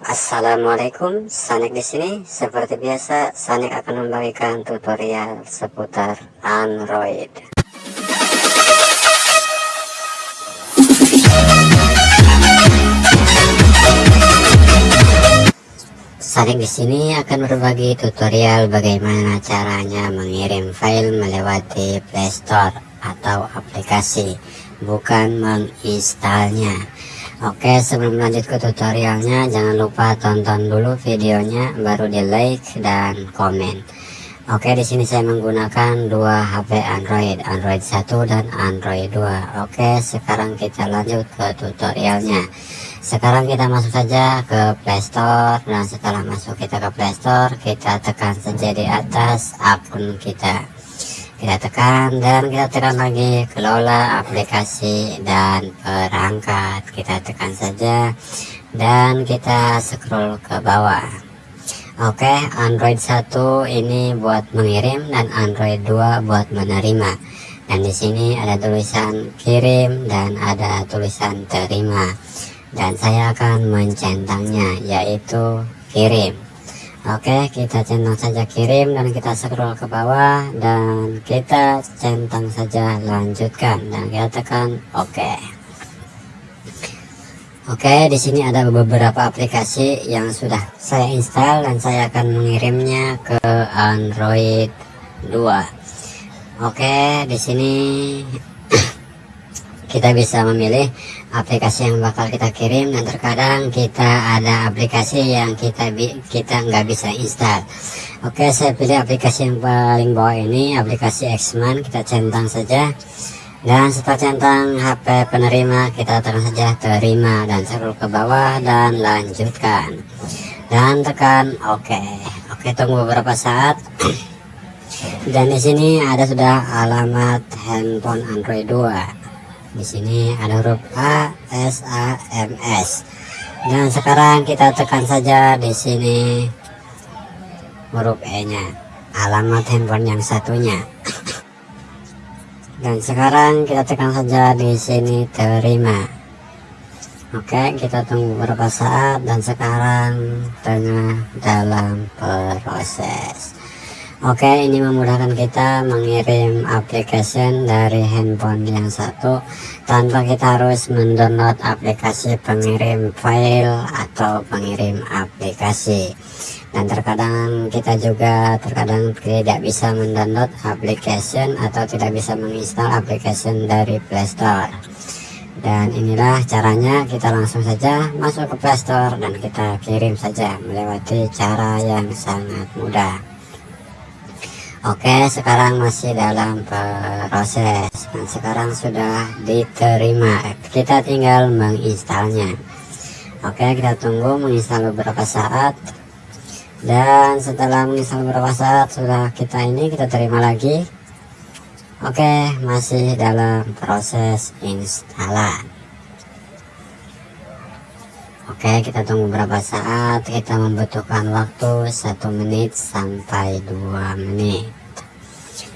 Assalamualaikum, Sanik di sini. Seperti biasa, Sanik akan membagikan tutorial seputar Android. Sanik di sini akan berbagi tutorial bagaimana caranya mengirim file melewati Play Store atau aplikasi, bukan menginstalnya. Oke, sebelum lanjut ke tutorialnya, jangan lupa tonton dulu videonya, baru di like dan komen. Oke, di sini saya menggunakan dua HP Android, Android 1 dan Android 2. Oke, sekarang kita lanjut ke tutorialnya sekarang kita masuk saja ke Play Store dan setelah masuk kita ke Play Store kita tekan saja di atas akun kita kita tekan dan kita tekan lagi kelola aplikasi dan perangkat. Kita tekan saja dan kita scroll ke bawah. Oke Android 1 ini buat mengirim dan Android 2 buat menerima. Dan di sini ada tulisan kirim dan ada tulisan terima. Dan saya akan mencentangnya yaitu kirim Oke kita centang saja kirim dan kita scroll ke bawah dan kita centang saja lanjutkan dan kita tekan OK Oke di sini ada beberapa aplikasi yang sudah saya install dan saya akan mengirimnya ke Android 2 Oke di sini kita bisa memilih aplikasi yang bakal kita kirim dan terkadang kita ada aplikasi yang kita kita nggak bisa install. Oke saya pilih aplikasi yang paling bawah ini aplikasi Xman. Kita centang saja. Dan setelah centang HP penerima kita tekan saja terima dan scroll ke bawah dan lanjutkan. Dan tekan oke oke tunggu beberapa saat. Dan di sini ada sudah alamat handphone Android 2 di sini ada huruf A, S, A, M, S. Dan sekarang kita tekan saja di sini huruf E-nya, alamat handphone yang satunya. Dan sekarang kita tekan saja di sini terima. Oke, kita tunggu beberapa saat dan sekarang tengah dalam proses. Oke ini memudahkan kita mengirim application dari handphone yang satu tanpa kita harus mendownload aplikasi pengirim file atau pengirim aplikasi. Dan terkadang kita juga terkadang tidak bisa mendownload application atau tidak bisa menginstal application dari Play Store. Dan inilah caranya kita langsung saja masuk ke Play Store dan kita kirim saja melewati cara yang sangat mudah Oke sekarang masih dalam proses dan sekarang sudah diterima. Kita tinggal menginstalnya. Oke kita tunggu menginstal beberapa saat. Dan setelah menginstal beberapa saat sudah kita ini kita terima lagi. Oke masih dalam proses instalan Oke kita tunggu beberapa saat. Kita membutuhkan waktu satu menit sampai dua menit.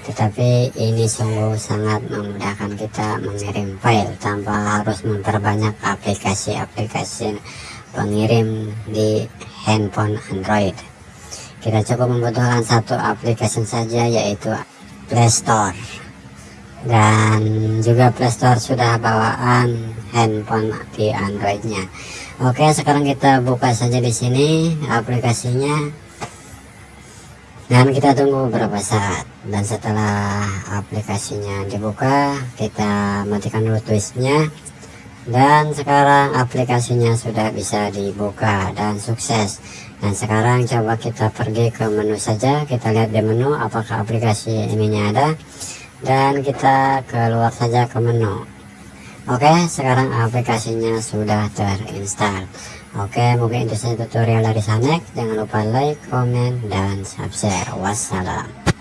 Tetapi ini sungguh sangat memudahkan kita mengirim file tanpa harus memperbanyak aplikasi-aplikasi pengirim di handphone Android. Kita cukup membutuhkan satu aplikasi saja yaitu Play Store. Dan juga Play Store sudah bawaan handphone di Androidnya Oke, sekarang kita buka saja di sini aplikasinya. Dan kita tunggu beberapa saat. Dan setelah aplikasinya dibuka, kita matikan dulu twistnya. Dan sekarang aplikasinya sudah bisa dibuka dan sukses. Dan sekarang coba kita pergi ke menu saja. Kita lihat di menu apakah aplikasi ininya ada. Dan kita keluar saja ke menu Oke sekarang aplikasinya sudah terinstall Oke mungkin itu saja tutorial dari Sanek. Jangan lupa like, komen, dan subscribe. Wassalam